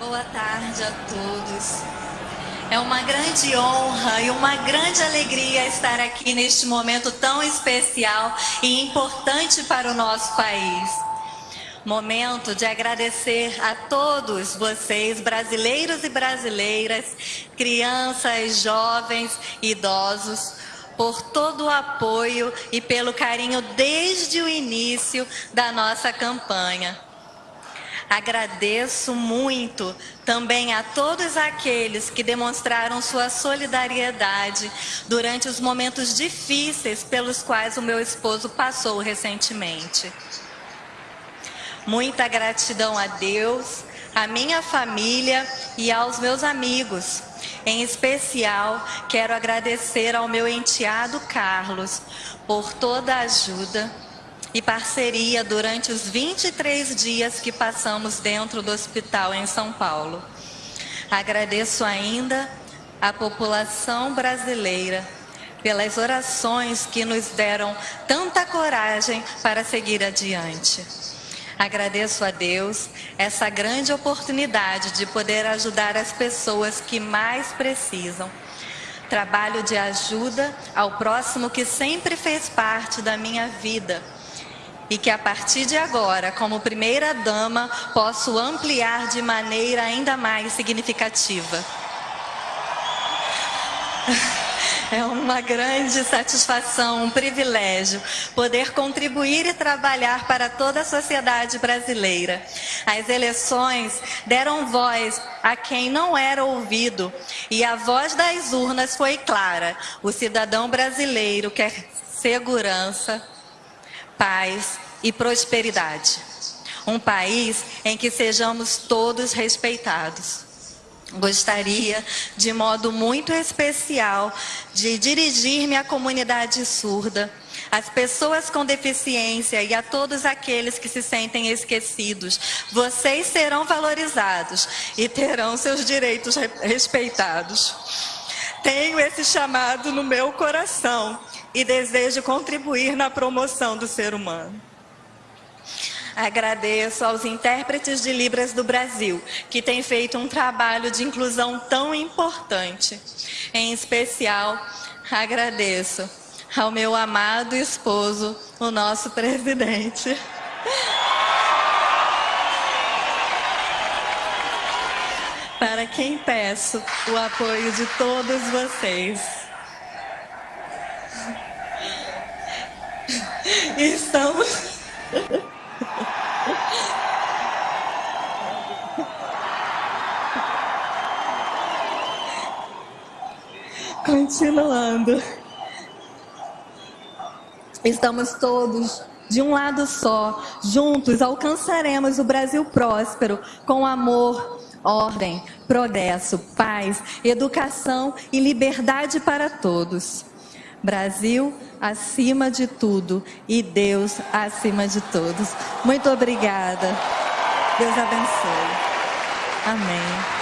Boa tarde a todos. É uma grande honra e uma grande alegria estar aqui neste momento tão especial e importante para o nosso país. Momento de agradecer a todos vocês, brasileiros e brasileiras, crianças, jovens, idosos, por todo o apoio e pelo carinho desde o início da nossa campanha. Agradeço muito também a todos aqueles que demonstraram sua solidariedade durante os momentos difíceis pelos quais o meu esposo passou recentemente. Muita gratidão a Deus, à minha família e aos meus amigos. Em especial, quero agradecer ao meu enteado Carlos por toda a ajuda e parceria durante os 23 dias que passamos dentro do hospital em São Paulo. Agradeço ainda à população brasileira pelas orações que nos deram tanta coragem para seguir adiante. Agradeço a Deus essa grande oportunidade de poder ajudar as pessoas que mais precisam. Trabalho de ajuda ao próximo que sempre fez parte da minha vida e que a partir de agora, como primeira dama, posso ampliar de maneira ainda mais significativa. É uma grande satisfação, um privilégio poder contribuir e trabalhar para toda a sociedade brasileira. As eleições deram voz a quem não era ouvido e a voz das urnas foi clara. O cidadão brasileiro quer segurança, paz e prosperidade. Um país em que sejamos todos respeitados. Gostaria, de modo muito especial, de dirigir-me à comunidade surda, às pessoas com deficiência e a todos aqueles que se sentem esquecidos. Vocês serão valorizados e terão seus direitos respeitados. Tenho esse chamado no meu coração e desejo contribuir na promoção do ser humano. Agradeço aos intérpretes de Libras do Brasil, que têm feito um trabalho de inclusão tão importante. Em especial, agradeço ao meu amado esposo, o nosso presidente. Para quem peço o apoio de todos vocês. Estamos. Continuando. Estamos todos de um lado só, juntos alcançaremos o Brasil próspero com amor, ordem, progresso, paz, educação e liberdade para todos. Brasil acima de tudo e Deus acima de todos. Muito obrigada. Deus abençoe. Amém.